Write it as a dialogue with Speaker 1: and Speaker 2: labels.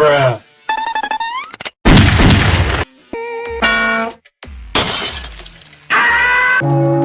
Speaker 1: Bruh.
Speaker 2: you